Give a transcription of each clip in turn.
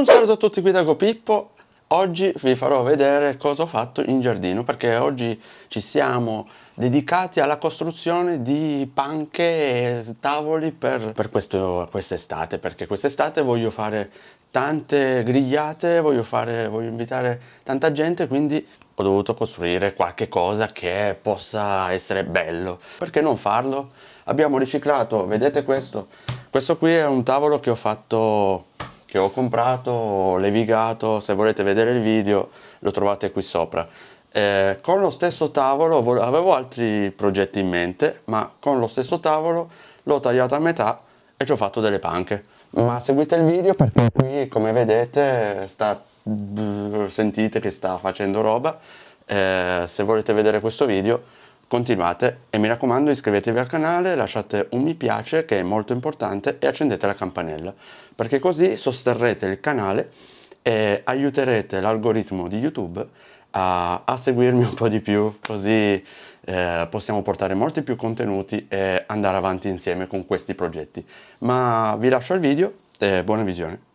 Un saluto a tutti qui da Gopippo, oggi vi farò vedere cosa ho fatto in giardino perché oggi ci siamo dedicati alla costruzione di panche e tavoli per, per quest'estate perché quest'estate voglio fare tante grigliate, voglio, fare, voglio invitare tanta gente quindi ho dovuto costruire qualche cosa che possa essere bello perché non farlo? abbiamo riciclato, vedete questo? questo qui è un tavolo che ho fatto che ho comprato, levigato, se volete vedere il video lo trovate qui sopra. Eh, con lo stesso tavolo, avevo altri progetti in mente, ma con lo stesso tavolo l'ho tagliato a metà e ci ho fatto delle panche. Ma seguite il video perché qui, come vedete, sta, sentite che sta facendo roba. Eh, se volete vedere questo video, continuate e mi raccomando iscrivetevi al canale, lasciate un mi piace che è molto importante e accendete la campanella perché così sosterrete il canale e aiuterete l'algoritmo di YouTube a, a, seguirmi un po' di più così eh, possiamo portare molti più contenuti e andare avanti insieme con questi progetti. Ma vi lascio il video e buona visione.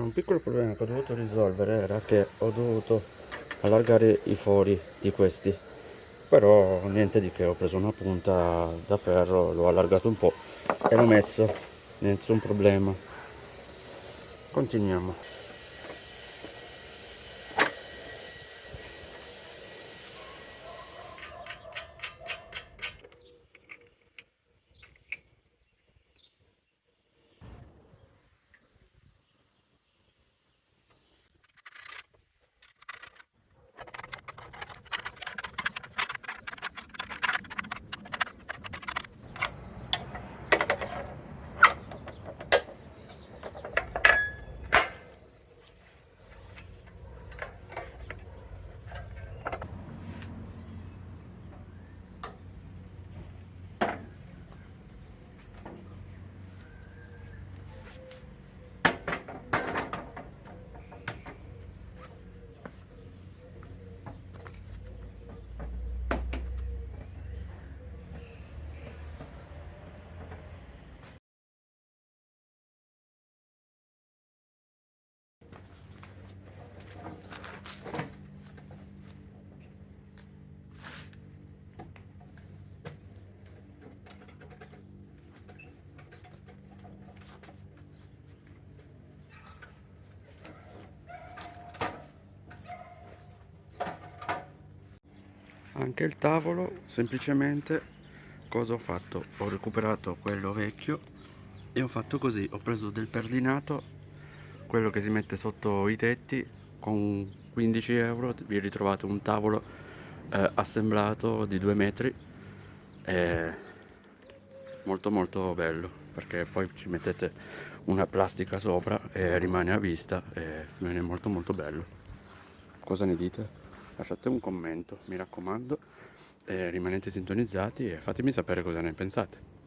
Un piccolo problema che ho dovuto risolvere era che ho dovuto allargare i fori di questi. Però niente di che ho preso una punta da ferro l'ho allargato un po' e l'ho messo nessun problema. Continuiamo anche il tavolo semplicemente cosa ho fatto ho recuperato quello vecchio e ho fatto così ho preso del perlinato quello che si mette sotto i tetti con 15 euro vi ritrovate un tavolo eh, assemblato di due metri è molto molto bello perché poi ci mettete una plastica sopra e rimane a vista e viene molto molto bello cosa ne dite? Lasciate un commento mi raccomando eh, rimanete sintonizzati e fatemi sapere cosa ne pensate